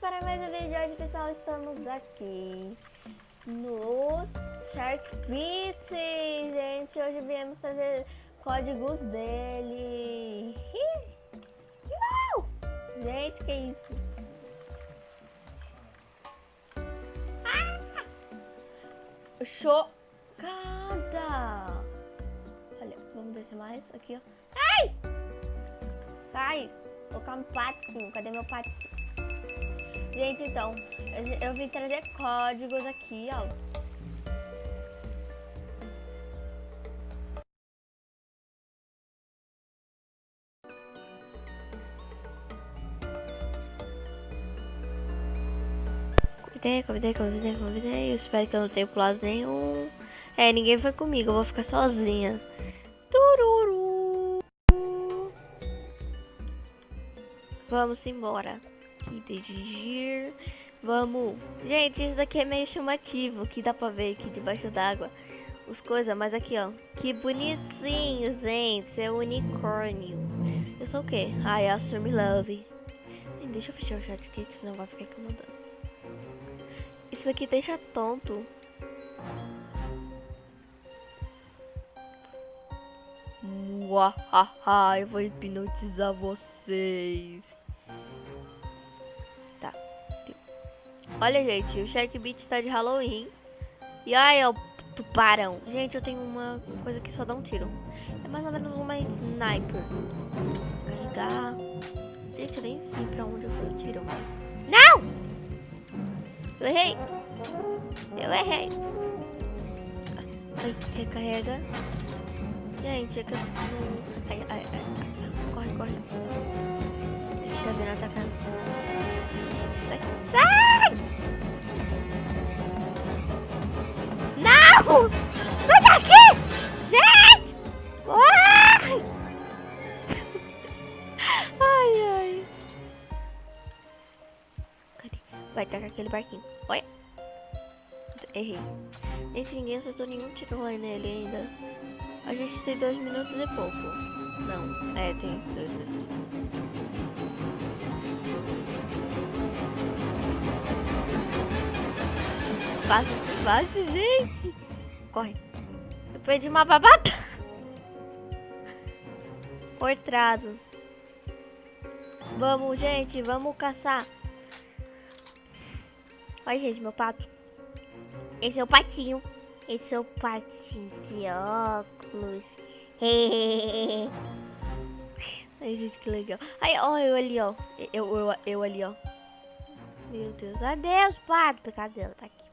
para mais um vídeo hoje, pessoal. Estamos aqui no Shark Beat, gente. Hoje viemos trazer códigos dele. Gente, que isso? Ah! Chocada! Olha, vamos descer mais aqui, ó. Ai! Sai! Colocar um patinho. Cadê meu patinho? Gente, então, eu, vim trazer códigos aqui, ó. Convidei, convidei, convidei, convidei. Eu espero que eu não tenha pulado nenhum. É, ninguém foi comigo, eu vou ficar sozinha. Tururu. Vamos embora aqui, dirigir. Vamos. Gente, isso daqui é meio chamativo, que dá pra ver aqui debaixo d'água. Os coisas, mas aqui, ó. Que bonitinho, gente. É unicórnio. Eu sou o quê? Ai, é Me Love. Deixa eu fechar o chat aqui, que senão vai ficar incomodando. Isso daqui deixa tonto. Muahaha, eu vou hipnotizar vocês. Olha, gente, o Shark Beat tá de Halloween. E aí, ó, tubarão. Gente, eu tenho uma coisa que só dá um tiro. É mais ou menos uma sniper. Carregar. Gente, eu nem sei pra onde eu fui o tiro. Não! Eu errei. Eu errei. Ai, recarrega. Gente, é que eu. Ai, ai, ai. Corre, corre. Deixa eu ver atacando. Sai! Sai! Não! Sai daqui! Gente! Ai! Ai, ai. Cadê? Vai tacar aquele barquinho. Olha. Errei. Esse ninguém acertou nenhum tiro lá nele ainda. A gente tem dois minutos e pouco. Não, é, tem dois minutos. Fácil, fácil, gente. Corre. Eu perdi uma babata. Portrado. Vamos, gente, vamos caçar. Olha, gente, meu pato. Esse é o patinho. Esse é o patinho de óculos. Ai, gente, que legal. Ai, ó, eu ali, ó. Eu, eu, eu ali, ó. Meu Deus. Adeus, pato. Cadê ela? Tá aqui.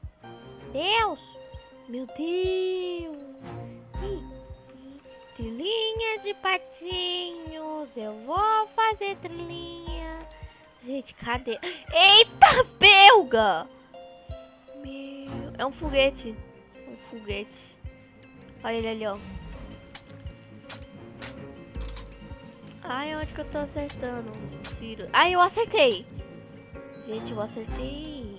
Deus! Meu Deus! Trilhinha de patinhos, eu vou fazer trilhinha. Gente, cadê? Eita, belga! Meu, é um foguete. Um foguete. Olha ele ali, ó. Ai, onde que eu tô acertando? Tiro. Ai, eu acertei! Gente, eu acertei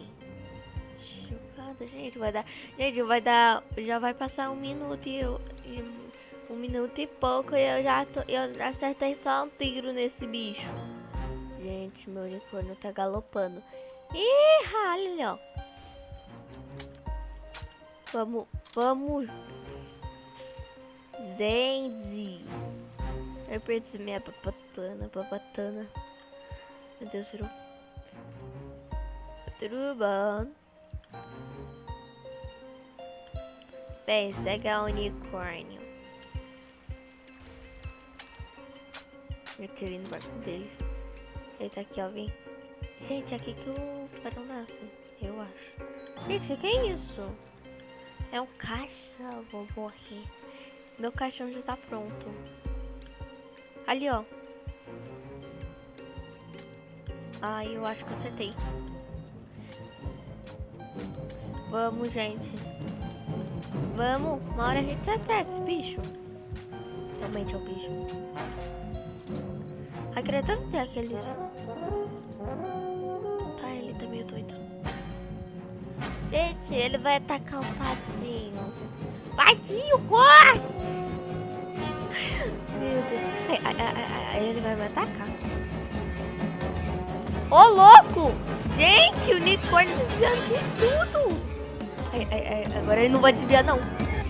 nada, gente. Vai dar. Gente, vai dar. Já vai passar um minuto e eu. E, um minuto e pouco e eu já tô, eu acertei só um tiro nesse bicho. Gente, meu unicórnio tá galopando. Ih, olha, ó. Vamos, vamos. Zenzi. Eu perdi minha papatana, papatana. Meu Deus, virou. Tudo bom. Pega unicórnio. Eu quero ir no barco deles. Ele tá aqui, ó, vem. Gente, aqui que o tubarão nasce, eu acho. Gente, o que é isso? É um caixa, vou morrer. Meu caixão já tá pronto. Ali, ó. Ai, eu acho que acertei. Vamos, gente. Vamos, uma hora a gente acerta esse bicho. Realmente é o bicho. Acredito que tem aqueles... Tá, ele tá meio doido. Gente, ele vai atacar o patinho. Patinho, corre! Meu Deus. Aí, ele vai me atacar. Ô, louco! Gente, o unicórnio desviando de tudo. Ai, ai, ai, agora ele não vai desviar, não.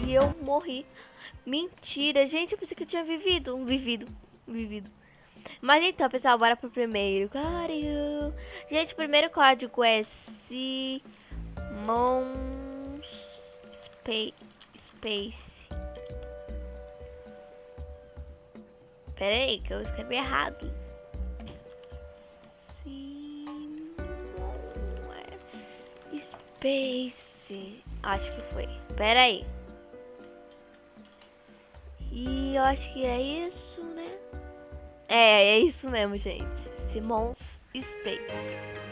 E eu morri. Mentira, gente, eu pensei que eu tinha vivido. Vivido. Vivido. Mas então, pessoal, bora pro primeiro código. Gente, o primeiro código é Simon Space. Space. Pera aí, que eu escrevi errado. Space. Acho que foi. Pera aí. E eu acho que é isso, né? É, é isso mesmo, gente. Simons Space.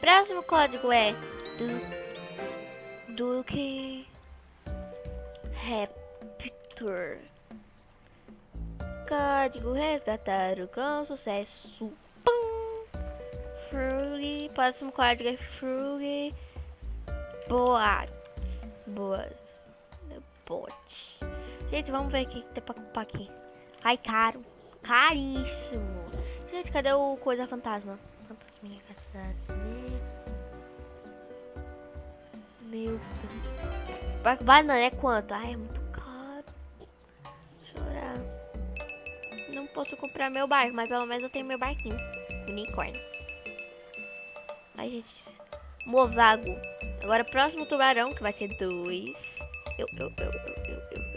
Próximo código é do Duke Raptor. Código resgatado com sucesso. Próximo código é Frug. Boas. Boas. Bot. Gente, vamos ver o que tem pra comprar aqui. Ai, caro. Caríssimo. Gente, cadê o coisa fantasma? Fantasminha, Meu Deus. Banana é quanto? Ai, é muito caro. Chorar. Não posso comprar meu barco, mas pelo menos eu tenho meu barquinho. Unicórnio. Ai, gente. Mozago. Agora, próximo tubarão, que vai ser dois. Eu, eu, eu, eu, eu, eu.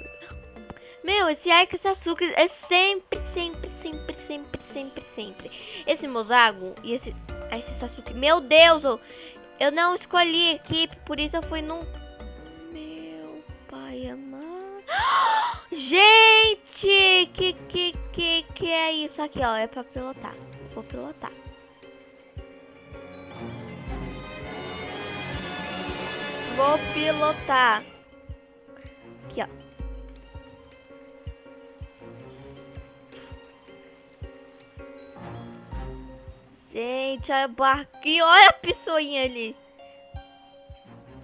Meu, esse Aika Sasuke é sempre, sempre, sempre, sempre, sempre, sempre. Esse Mozago e esse, esse Sasuke. Meu Deus, eu, eu não escolhi equipe, por isso eu fui num... Meu pai amado. Gente, que, que, que, que é isso aqui, ó? É pra pilotar. Vou pilotar. Vou pilotar. Aqui, ó. Gente, olha o barquinho. Olha a pessoinha ali.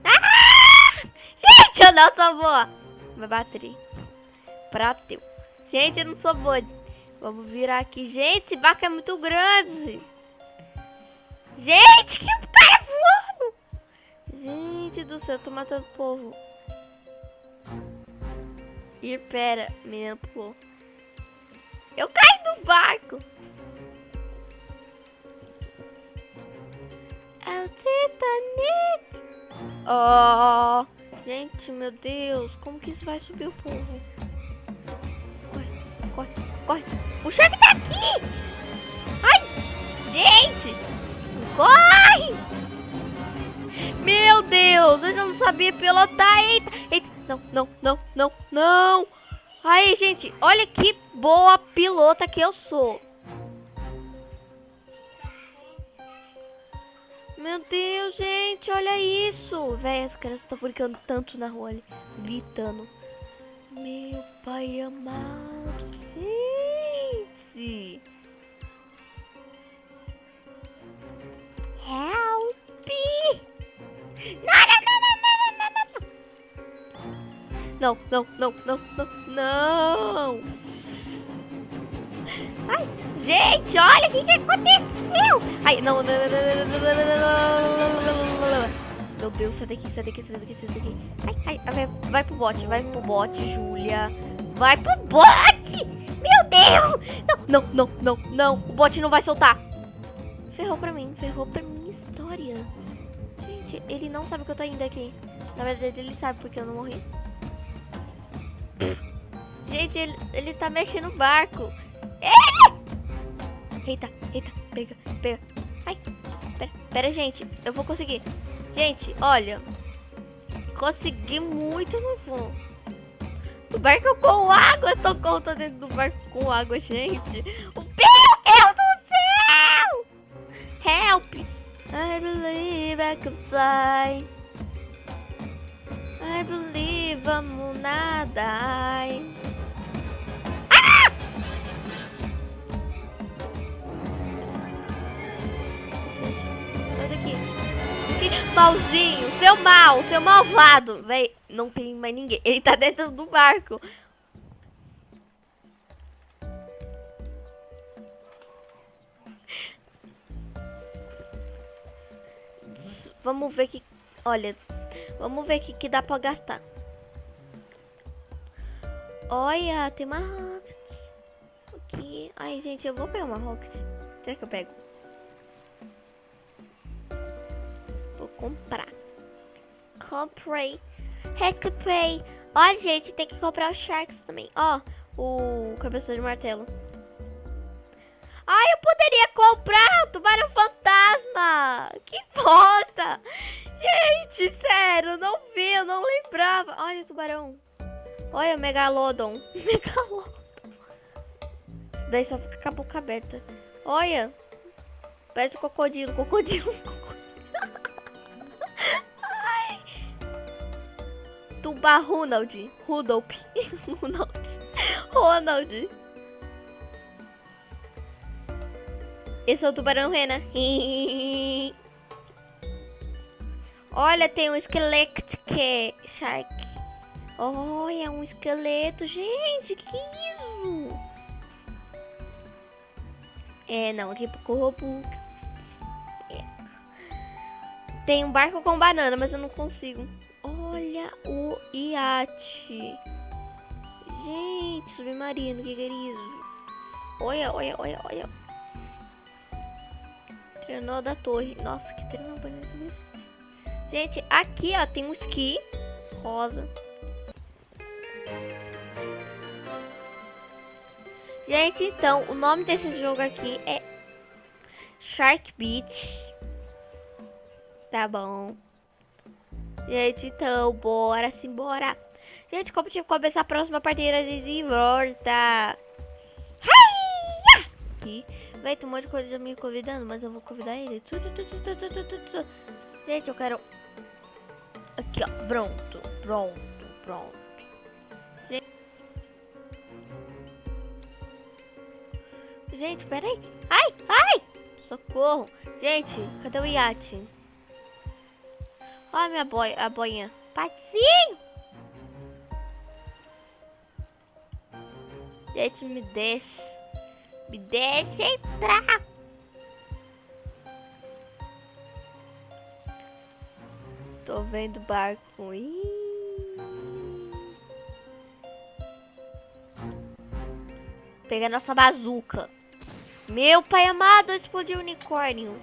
Ah! Gente, eu não sou boa. Vai bater. Prateu. Gente, eu não sou boa. Vamos virar aqui. Gente, esse barco é muito grande. Gente, que. Do céu, tô matando o povo. E pera, menina pulou. Eu caí do barco. É o Titanic. Oh, gente, meu Deus, como que isso vai subir o fogo? Corre, corre, corre. Sabia pilotar. Eita, eita, não, não, não, não, não. Aí, gente, olha que boa pilota que eu sou. Meu Deus, gente, olha isso. Véi, as crianças estão brincando tanto na rua ali, gritando. Meu pai amado, gente. Não, não, não, não. Não, não. Ai, gente, olha o que, que aconteceu. Ai, não, não, não, não, não, não, Meu Deus, sai daqui, sai daqui, sai daqui, sai daqui. Ai, ai, vai, vai pro bote, vai pro bote, Júlia. Vai pro bote! Meu Deus! Não, não, não, não, não. O bote não vai soltar. Ferrou pra mim, ferrou pra minha história. Gente, ele não sabe que eu tô indo aqui. Na verdade, ele sabe porque eu não morri. Gente, ele, ele tá mexendo no barco. Eita, eita, pega, pega. Ai, pera, pera, gente, eu vou conseguir. Gente, olha. Consegui muito no fundo. O barco com água, eu tô conta dentro do barco com água, gente. O Deus do céu! Help! I believe I can fly. I believe vamos nadar. Malzinho, seu mal, seu malvado. Véi, não tem mais ninguém. Ele tá dentro do barco. Vamos ver que... Olha, vamos ver que que dá pra gastar. Olha, tem uma Rocket. Aqui. Ai, gente, eu vou pegar uma Rocket. Será que eu pego? Vou comprar. Comprei. Recomprei. Olha, gente, tem que comprar os Sharks também. Ó, o cabeça de martelo. Ai, eu poderia comprar o tubarão fantasma. Que bosta. Gente, sério, não vi, eu não lembrava. Olha o tubarão. Olha o Megalodon. Megalodon. Daí só fica com a boca aberta. Olha. Parece um crocodilo, crocodilo. Ai. Tuba Ronald. Rudolph. Ronald. Ronald. Esse é o tubarão rena. Olha, tem um esqueleto que shark. Olha, um esqueleto. Gente, que isso? É, não, aqui pro Robux. É. Tem um barco com banana, mas eu não consigo. Olha o iate. Gente, submarino, que querido. Olha, olha, olha, olha. Trenó da torre. Nossa, que trenó isso. Gente, aqui, ó, tem um esqui rosa. Gente, então, o nome desse jogo aqui é Shark Beach. Tá bom. Gente, então, bora simbora. Gente, como tive que começar a próxima partida de volta. Vai ter um monte de coisa me convidando, mas eu vou convidar ele. Gente, eu quero... Aqui, ó. Pronto, pronto, pronto. Gente, peraí. Ai, ai! Socorro. Gente, cadê o iate? Olha minha boia, a boinha. Patinho! Gente, me deixa. Me deixa entrar. Tô vendo barco. Ih. Pegar nossa bazuca. Meu pai amado, explodiu o unicórnio.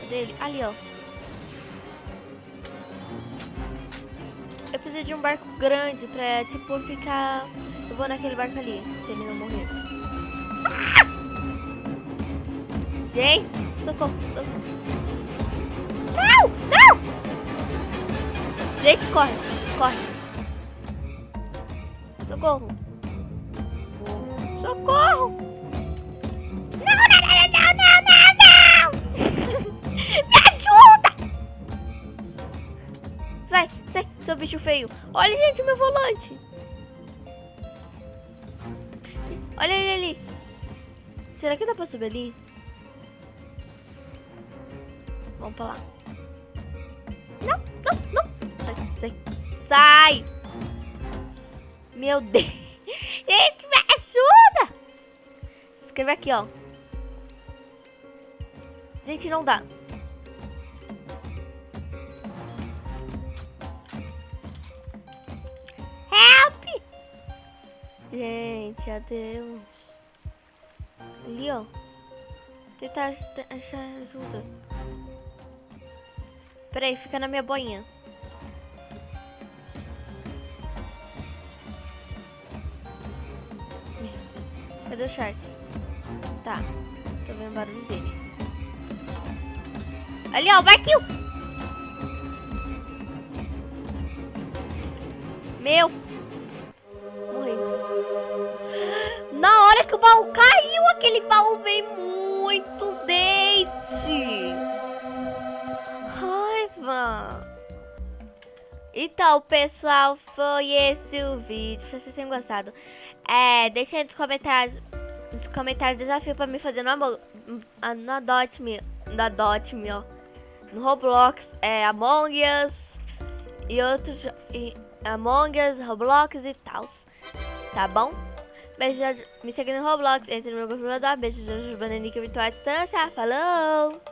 Cadê ele? Ali, ó. Eu preciso de um barco grande pra, tipo, ficar... Eu vou naquele barco ali, se ele não morrer. Ah! Gente, socorro, socorro. Não, não! Gente, corre, corre. Socorro. Socorro! Não, não, não, não, não, não, não! Me ajuda! Sai, sai, seu bicho feio. Olha, gente, meu volante. Olha ele ali. Será que dá pra subir ali? Vamos pra lá. Não, não, não. Sai, sai. Sai! Meu Deus. Gente, escrever aqui, ó. Gente, não dá. Help! Gente, adeus. Ali, ó. Tentar achar ajuda. Peraí, fica na minha boinha. Cadê o Shark? Tá. Tô vendo o barulho dele. Ali, ó, vai aqui. Meu. Morri. Na hora que o baú caiu, aquele baú veio muito dente. Raiva. Então, pessoal, foi esse o vídeo. Se vocês tenham gostado, é, deixem nos comentários nos comentários desafio pra me fazer no, no Dot Me, na Dot Me, ó. No Roblox, é Among Us e outros e Among Us, Roblox e tal. Tá bom? Beijo, me segue no Roblox, entre no meu grupo, beijo, beijo, bananica virtual à distância. Falou!